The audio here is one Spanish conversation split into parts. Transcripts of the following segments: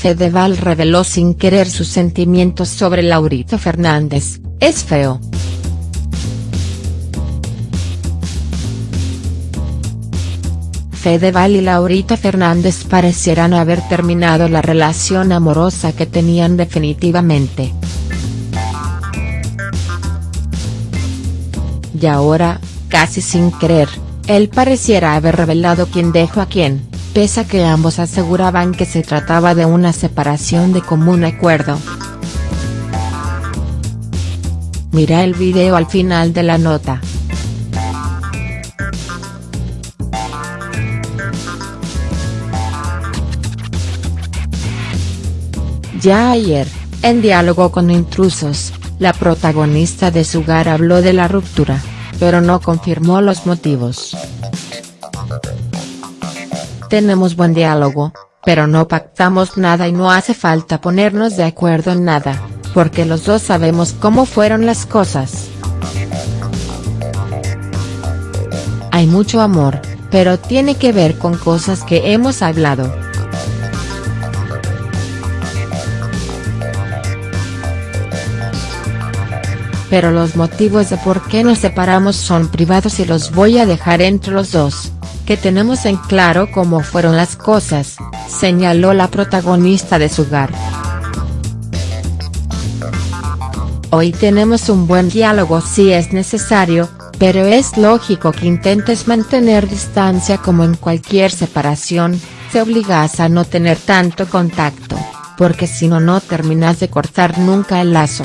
Fedeval reveló sin querer sus sentimientos sobre Laurita Fernández, es feo. Fedeval y Laurita Fernández parecieran haber terminado la relación amorosa que tenían definitivamente. Y ahora, casi sin querer, él pareciera haber revelado quién dejó a quién, pese a que ambos aseguraban que se trataba de una separación de común acuerdo. Mira el video al final de la nota. Ya ayer, en diálogo con intrusos, la protagonista de Sugar habló de la ruptura, pero no confirmó los motivos. Tenemos buen diálogo, pero no pactamos nada y no hace falta ponernos de acuerdo en nada, porque los dos sabemos cómo fueron las cosas. Hay mucho amor, pero tiene que ver con cosas que hemos hablado. pero los motivos de por qué nos separamos son privados y los voy a dejar entre los dos, que tenemos en claro cómo fueron las cosas, señaló la protagonista de su hogar. Hoy tenemos un buen diálogo si es necesario, pero es lógico que intentes mantener distancia como en cualquier separación, te obligas a no tener tanto contacto, porque si no no terminas de cortar nunca el lazo.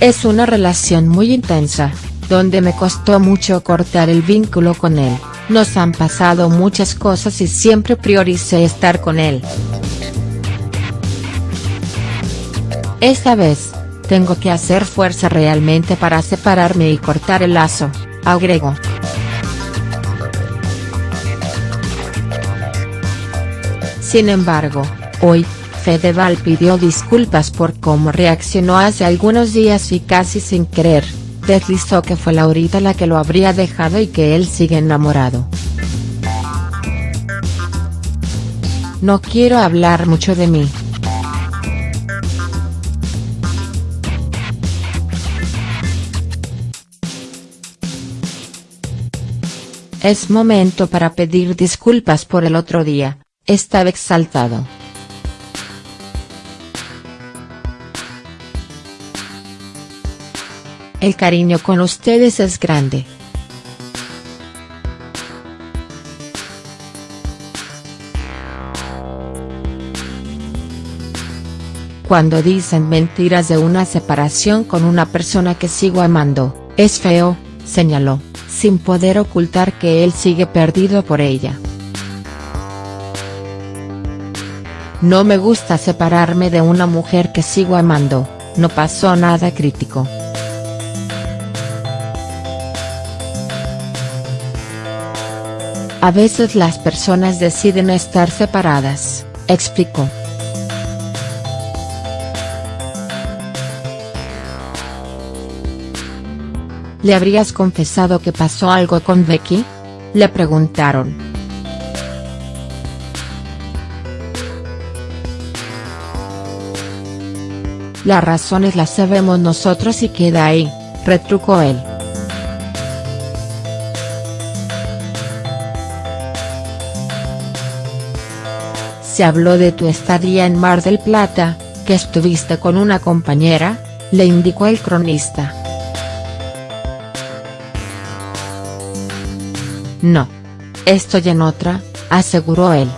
Es una relación muy intensa, donde me costó mucho cortar el vínculo con él, nos han pasado muchas cosas y siempre prioricé estar con él. Esta vez, tengo que hacer fuerza realmente para separarme y cortar el lazo, agregó. Sin embargo, hoy, Fedeval pidió disculpas por cómo reaccionó hace algunos días y casi sin querer, deslizó que fue Laurita la que lo habría dejado y que él sigue enamorado. No quiero hablar mucho de mí. Es momento para pedir disculpas por el otro día, estaba exaltado. El cariño con ustedes es grande. Cuando dicen mentiras de una separación con una persona que sigo amando, es feo, señaló, sin poder ocultar que él sigue perdido por ella. No me gusta separarme de una mujer que sigo amando, no pasó nada crítico. A veces las personas deciden estar separadas, explicó. ¿Le habrías confesado que pasó algo con Becky? Le preguntaron. Las razones las sabemos nosotros y queda ahí, retrucó él. Se habló de tu estadía en Mar del Plata, que estuviste con una compañera, le indicó el cronista. No. Estoy en otra, aseguró él.